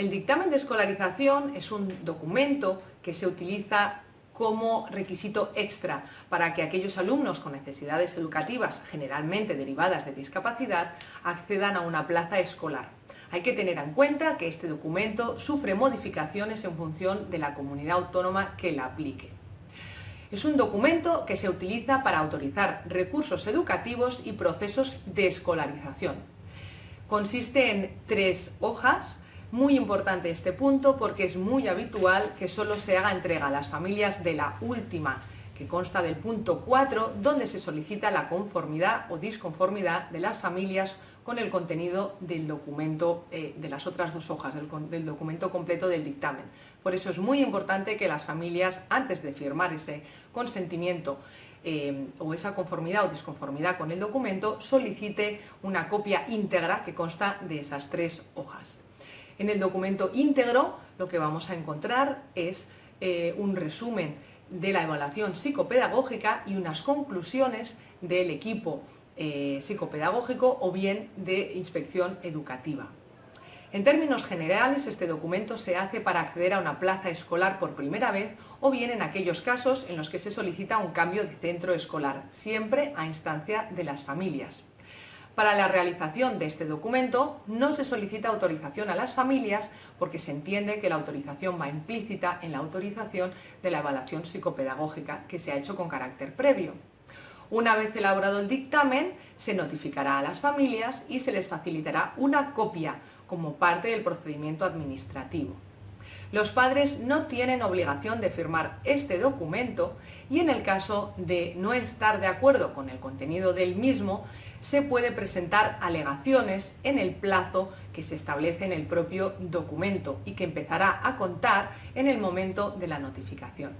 El dictamen de escolarización es un documento que se utiliza como requisito extra para que aquellos alumnos con necesidades educativas, generalmente derivadas de discapacidad, accedan a una plaza escolar. Hay que tener en cuenta que este documento sufre modificaciones en función de la comunidad autónoma que la aplique. Es un documento que se utiliza para autorizar recursos educativos y procesos de escolarización. Consiste en tres hojas muy importante este punto porque es muy habitual que solo se haga entrega a las familias de la última, que consta del punto 4, donde se solicita la conformidad o disconformidad de las familias con el contenido del documento, eh, de las otras dos hojas, del, documento completo del dictamen. Por eso es muy importante que las familias, antes de firmar ese consentimiento eh, o esa conformidad o disconformidad con el documento, solicite una copia íntegra que consta de esas tres hojas. En el documento íntegro lo que vamos a encontrar es eh, un resumen de la evaluación psicopedagógica y unas conclusiones del equipo eh, psicopedagógico o bien de inspección educativa. En términos generales, este documento se hace para acceder a una plaza escolar por primera vez o bien en aquellos casos en los que se solicita un cambio de centro escolar, siempre a instancia de las familias. Para la realización de este documento no se solicita autorización a las familias porque se entiende que la autorización va implícita en la autorización de la evaluación psicopedagógica que se ha hecho con carácter previo. Una vez elaborado el dictamen, se notificará a las familias y se les facilitará una copia como parte del procedimiento administrativo. Los padres no tienen obligación de firmar este documento y en el caso de no estar de acuerdo con el contenido del mismo, se puede presentar alegaciones en el plazo que se establece en el propio documento y que empezará a contar en el momento de la notificación.